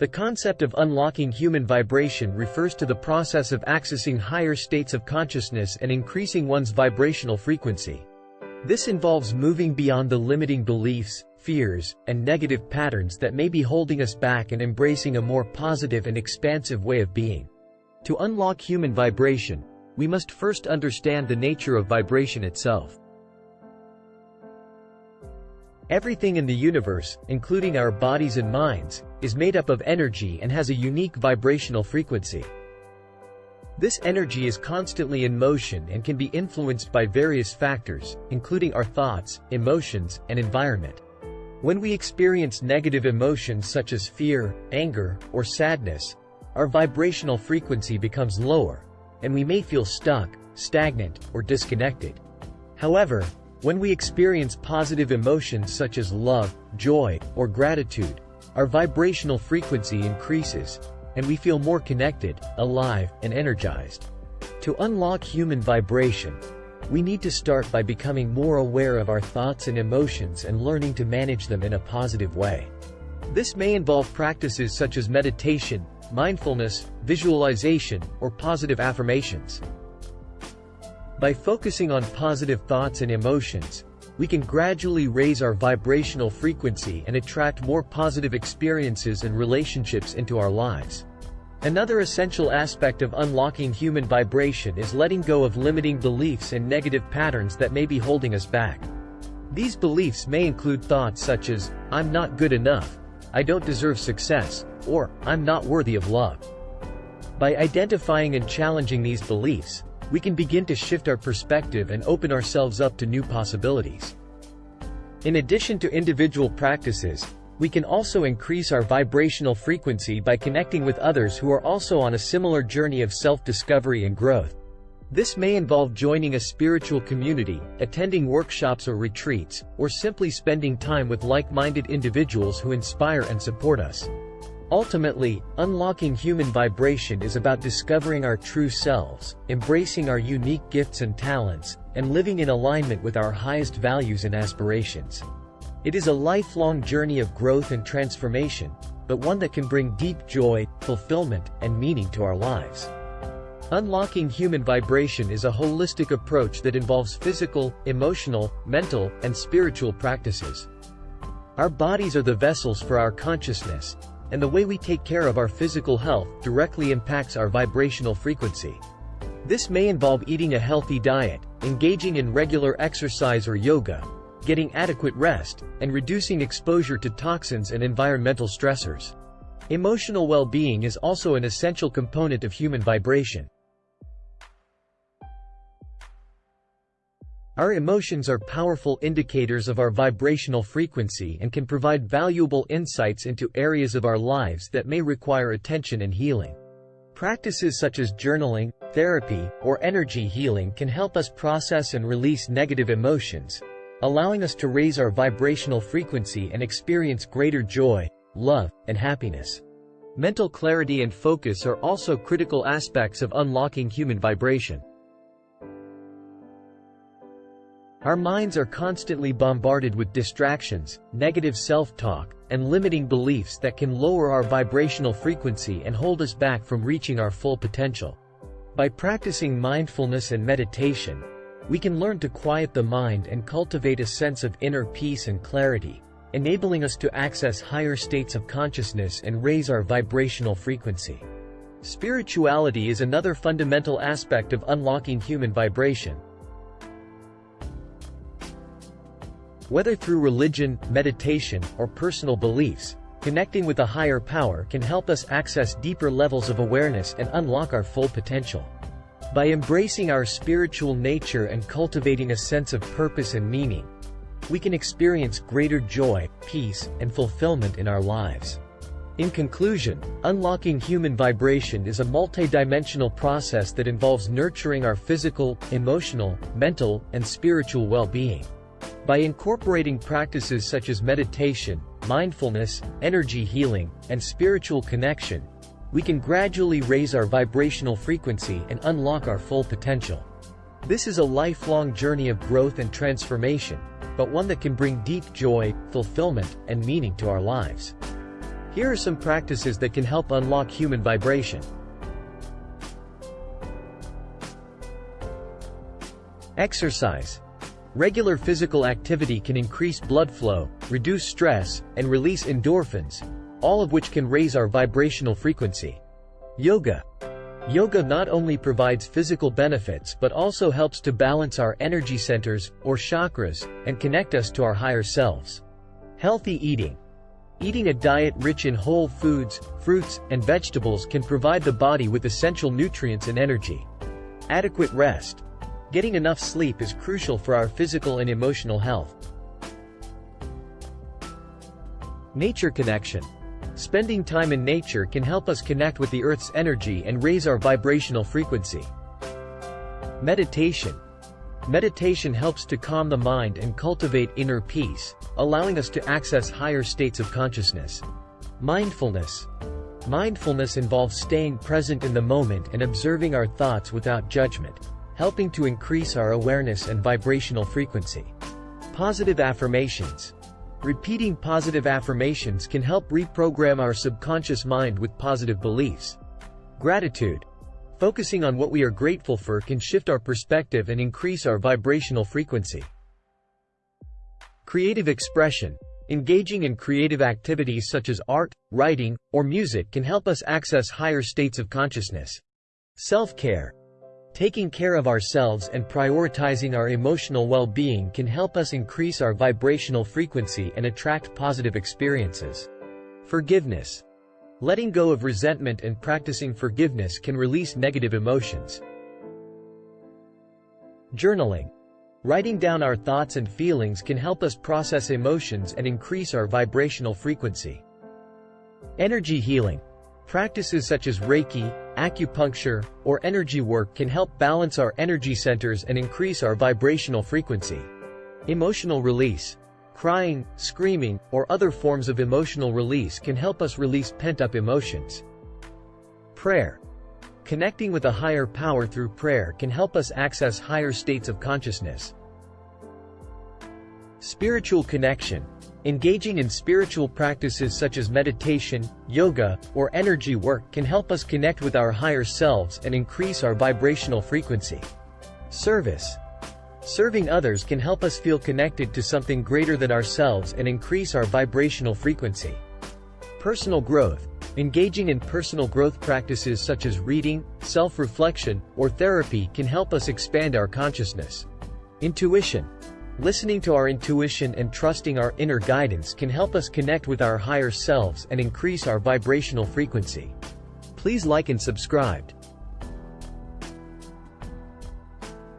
The concept of unlocking human vibration refers to the process of accessing higher states of consciousness and increasing one's vibrational frequency. This involves moving beyond the limiting beliefs, fears, and negative patterns that may be holding us back and embracing a more positive and expansive way of being. To unlock human vibration, we must first understand the nature of vibration itself. Everything in the universe, including our bodies and minds, is made up of energy and has a unique vibrational frequency. This energy is constantly in motion and can be influenced by various factors, including our thoughts, emotions, and environment. When we experience negative emotions such as fear, anger, or sadness, our vibrational frequency becomes lower, and we may feel stuck, stagnant, or disconnected. However, when we experience positive emotions such as love, joy, or gratitude, our vibrational frequency increases, and we feel more connected, alive, and energized. To unlock human vibration, we need to start by becoming more aware of our thoughts and emotions and learning to manage them in a positive way. This may involve practices such as meditation, mindfulness, visualization, or positive affirmations. By focusing on positive thoughts and emotions, we can gradually raise our vibrational frequency and attract more positive experiences and relationships into our lives. Another essential aspect of unlocking human vibration is letting go of limiting beliefs and negative patterns that may be holding us back. These beliefs may include thoughts such as, I'm not good enough, I don't deserve success, or, I'm not worthy of love. By identifying and challenging these beliefs, we can begin to shift our perspective and open ourselves up to new possibilities. In addition to individual practices, we can also increase our vibrational frequency by connecting with others who are also on a similar journey of self-discovery and growth. This may involve joining a spiritual community, attending workshops or retreats, or simply spending time with like-minded individuals who inspire and support us. Ultimately, unlocking human vibration is about discovering our true selves, embracing our unique gifts and talents, and living in alignment with our highest values and aspirations. It is a lifelong journey of growth and transformation, but one that can bring deep joy, fulfillment, and meaning to our lives. Unlocking human vibration is a holistic approach that involves physical, emotional, mental, and spiritual practices. Our bodies are the vessels for our consciousness, and the way we take care of our physical health directly impacts our vibrational frequency. This may involve eating a healthy diet, engaging in regular exercise or yoga, getting adequate rest, and reducing exposure to toxins and environmental stressors. Emotional well-being is also an essential component of human vibration. Our emotions are powerful indicators of our vibrational frequency and can provide valuable insights into areas of our lives that may require attention and healing. Practices such as journaling, therapy, or energy healing can help us process and release negative emotions, allowing us to raise our vibrational frequency and experience greater joy, love, and happiness. Mental clarity and focus are also critical aspects of unlocking human vibration. Our minds are constantly bombarded with distractions, negative self-talk, and limiting beliefs that can lower our vibrational frequency and hold us back from reaching our full potential. By practicing mindfulness and meditation, we can learn to quiet the mind and cultivate a sense of inner peace and clarity, enabling us to access higher states of consciousness and raise our vibrational frequency. Spirituality is another fundamental aspect of unlocking human vibration. Whether through religion, meditation, or personal beliefs, connecting with a higher power can help us access deeper levels of awareness and unlock our full potential. By embracing our spiritual nature and cultivating a sense of purpose and meaning, we can experience greater joy, peace, and fulfillment in our lives. In conclusion, unlocking human vibration is a multidimensional process that involves nurturing our physical, emotional, mental, and spiritual well-being. By incorporating practices such as meditation, mindfulness, energy healing, and spiritual connection, we can gradually raise our vibrational frequency and unlock our full potential. This is a lifelong journey of growth and transformation, but one that can bring deep joy, fulfillment, and meaning to our lives. Here are some practices that can help unlock human vibration. Exercise. Regular physical activity can increase blood flow, reduce stress, and release endorphins, all of which can raise our vibrational frequency. Yoga. Yoga not only provides physical benefits but also helps to balance our energy centers, or chakras, and connect us to our higher selves. Healthy eating. Eating a diet rich in whole foods, fruits, and vegetables can provide the body with essential nutrients and energy. Adequate rest. Getting enough sleep is crucial for our physical and emotional health. Nature connection. Spending time in nature can help us connect with the Earth's energy and raise our vibrational frequency. Meditation. Meditation helps to calm the mind and cultivate inner peace, allowing us to access higher states of consciousness. Mindfulness. Mindfulness involves staying present in the moment and observing our thoughts without judgment helping to increase our awareness and vibrational frequency. Positive affirmations. Repeating positive affirmations can help reprogram our subconscious mind with positive beliefs. Gratitude. Focusing on what we are grateful for can shift our perspective and increase our vibrational frequency. Creative expression. Engaging in creative activities such as art, writing, or music can help us access higher states of consciousness. Self-care. Taking care of ourselves and prioritizing our emotional well-being can help us increase our vibrational frequency and attract positive experiences. Forgiveness. Letting go of resentment and practicing forgiveness can release negative emotions. Journaling. Writing down our thoughts and feelings can help us process emotions and increase our vibrational frequency. Energy healing. Practices such as Reiki, acupuncture, or energy work can help balance our energy centers and increase our vibrational frequency. Emotional release. Crying, screaming, or other forms of emotional release can help us release pent-up emotions. Prayer. Connecting with a higher power through prayer can help us access higher states of consciousness. Spiritual connection. Engaging in spiritual practices such as meditation, yoga, or energy work can help us connect with our higher selves and increase our vibrational frequency. Service. Serving others can help us feel connected to something greater than ourselves and increase our vibrational frequency. Personal growth. Engaging in personal growth practices such as reading, self-reflection, or therapy can help us expand our consciousness. Intuition. Listening to our intuition and trusting our inner guidance can help us connect with our higher selves and increase our vibrational frequency. Please like and subscribe.